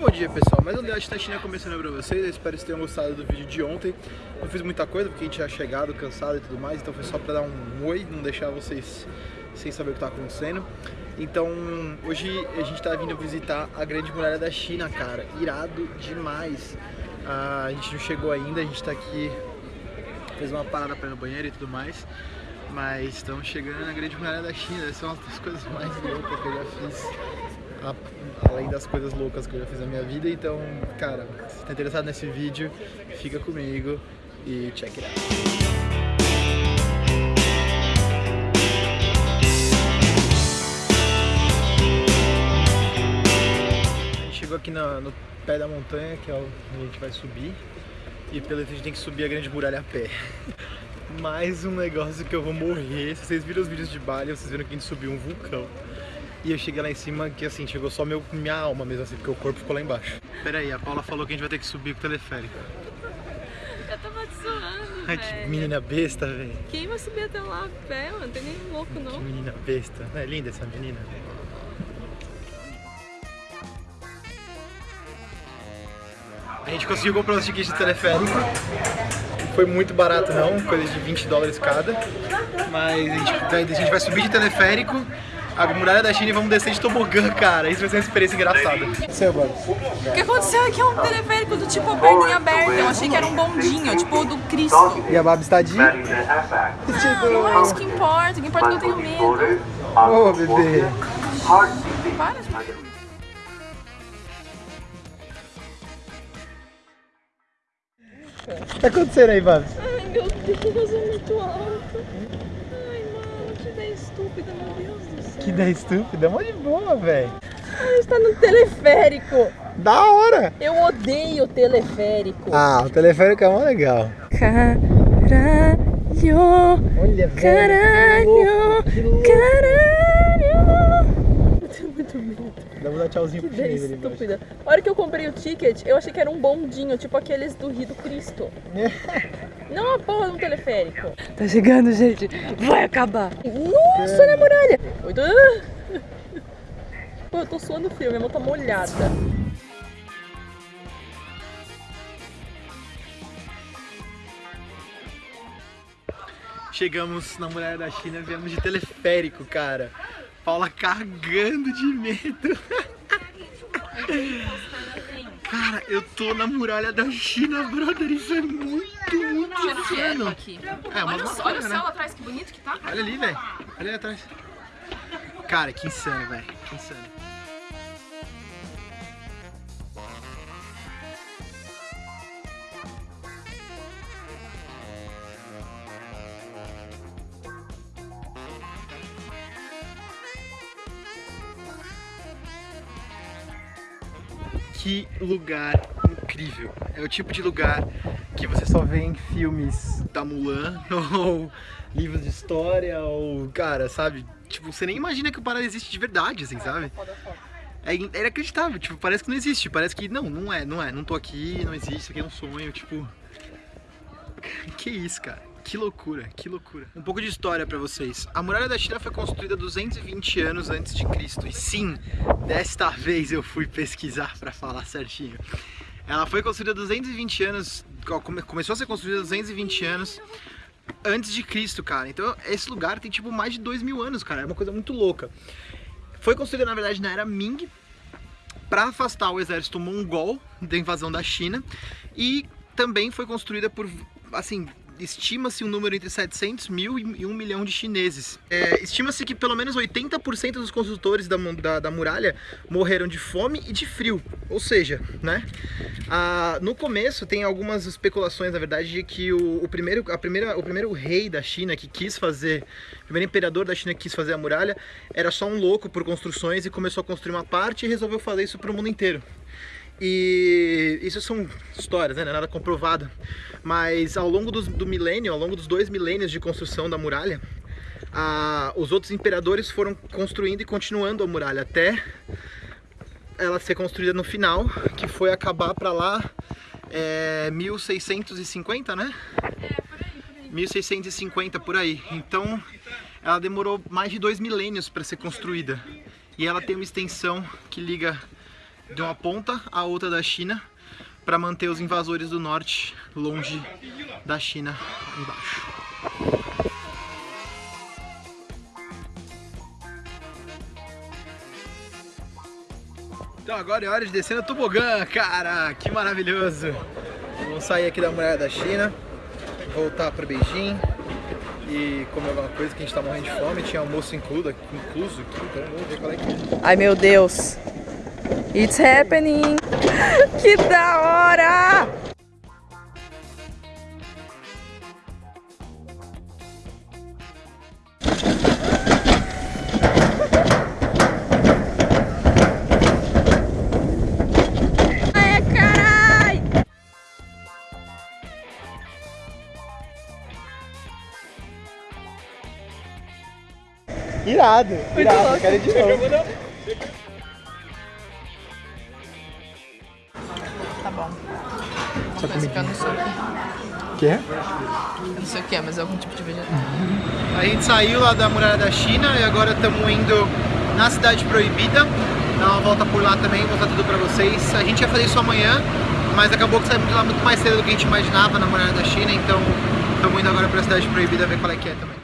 Bom dia pessoal, mais um Debate da China começando pra vocês, eu espero que vocês tenham gostado do vídeo de ontem. Não fiz muita coisa porque a gente tinha chegado, cansado e tudo mais, então foi só pra dar um oi, não deixar vocês sem saber o que tá acontecendo. Então hoje a gente tá vindo visitar a Grande Muralha da China, cara, irado demais. Ah, A gente não chegou ainda, a gente tá aqui, fez uma parada pra ir no banheiro e tudo mais Mas estamos chegando na Grande Muralha da China, essa é uma das coisas mais loucas que eu já fiz além das coisas loucas que eu já fiz na minha vida. Então, cara, se tá interessado nesse vídeo, fica comigo e check it out. chegou aqui no, no, pé da montanha, que é onde a gente vai subir. E pelo jeito a gente tem que subir a grande muralha a pé. Mais um negócio que eu vou morrer. Se vocês viram os vídeos de Bali, vocês viram que a gente subiu um vulcão. E eu cheguei lá em cima que assim, chegou só meu, minha alma mesmo assim, porque o corpo ficou lá embaixo. Pera aí, a Paula falou que a gente vai ter que subir com o teleférico. Eu tava te zoando, Ai, que menina besta, velho. Quem vai subir até lá a pé, mano? Não tem nem louco, não. Que menina besta. Não é linda essa menina? A gente conseguiu comprar os tickets de teleférico. Foi muito barato não, coisa de 20 dólares cada. Mas a gente, a gente vai subir de teleférico a muralha da China e vamos descer de tobogã, cara. Isso vai ser uma experiência engraçada. Seu, O que aconteceu é que é um teleférico do tipo perninha aberta. Eu achei que era um bondinho, tipo do Cristo. E a Babs está de... Não é isso que importa, o que importa é que eu tenho medo. Ô, oh, bebê. Para de... O que tá acontecendo aí, Babs? Ai, meu Deus, é muito alto. Ai, mano, que ideia estúpida, meu Deus do céu. Que ideia estúpida, é mó de boa, velho. A gente tá no teleférico. Da hora. Eu odeio teleférico. Ah, o teleférico é mó legal. Caralho. Olha, velho. Caralho. Caralho. Eu tenho muito medo. Dá pra dar tchauzinho Que pro ideia ali estúpida. A hora que eu comprei o ticket, eu achei que era um bondinho, tipo aqueles do Rio do Cristo. Não a porra de um teleférico. Tá chegando, gente. Vai acabar. Nossa, olha a muralha. Pô, eu tô suando frio, minha mão tá molhada. Chegamos na muralha da China, viemos de teleférico, cara. Paula cagando de medo. Cara, eu tô na muralha da China, brother. Isso é muito, muito insano. aqui. É, Olha, o- olha o céu né? atrás, que bonito que tá. Olha ali, velho. Olha ali atrás. Cara, que insano, velho. Que insano. Que lugar incrível. É o tipo de lugar que você só vê em filmes da Mulan ou livros de história ou, cara, sabe? Tipo, você nem imagina que o parada existe de verdade, assim, sabe? É in- é inacreditável, tipo, parece que não existe, parece que não, não é, não é, não tô aqui, não existe, isso aqui é um sonho, tipo... Que isso, cara? Que loucura, que loucura. Um pouco de história pra vocês. A muralha da China foi construída 220 anos antes de Cristo. E sim, desta vez eu fui pesquisar pra falar certinho. Ela foi construída 220 anos, come- começou a ser construída 220 anos antes de Cristo, cara. Então esse lugar tem tipo mais de 2 mil anos, cara. É uma coisa muito louca. Foi construída na verdade na era Ming para afastar o exército mongol da invasão da China e também foi construída por, assim, estima-se um número entre 700 mil e 1 milhão de chineses. É, estima-se que pelo menos 80% dos construtores da, da, da muralha morreram de fome e de frio. Ou seja, né? Ah, no começo tem algumas especulações, na verdade, de que o, o primeiro, a primeira, o primeiro rei da China que quis fazer, o primeiro imperador da China que quis fazer a muralha, era só um louco por construções e começou a construir uma parte e resolveu fazer isso para o mundo inteiro. E isso são histórias, né? Não é nada comprovado. Mas ao longo dos, do milênio, ao longo dos dois milênios de construção da muralha, a- os outros imperadores foram construindo e continuando a muralha até ela ser construída no final, que foi acabar para lá é, 1650, né? 1650 por aí. Então ela demorou mais de dois milênios para ser construída. E ela tem uma extensão que liga de uma ponta a outra da China para manter os invasores do norte longe da China embaixo. Então agora é hora de descer no tobogã, cara! Que maravilhoso! Vamos sair aqui da muralha da China, voltar para Beijing e comer alguma coisa que a gente tá morrendo de fome. Tinha almoço incluso, incluso aqui, então vamos ver qual é que é. Ai meu Deus. It's happening. Que da hora! Ai, carai! Irado, irado, quero ir de novo. Tá bom. Só Coisa que eu não sei o que. Quê? Eu não sei o que é, mas é algum tipo de vegetal. A gente saiu lá da muralha da China e agora estamos indo na cidade proibida. Dar uma volta por lá também, mostrar tudo pra vocês. A gente ia fazer isso amanhã, mas acabou que saímos de lá muito mais cedo do que a gente imaginava na muralha da China, então estamos indo agora pra cidade proibida ver qual é que é também.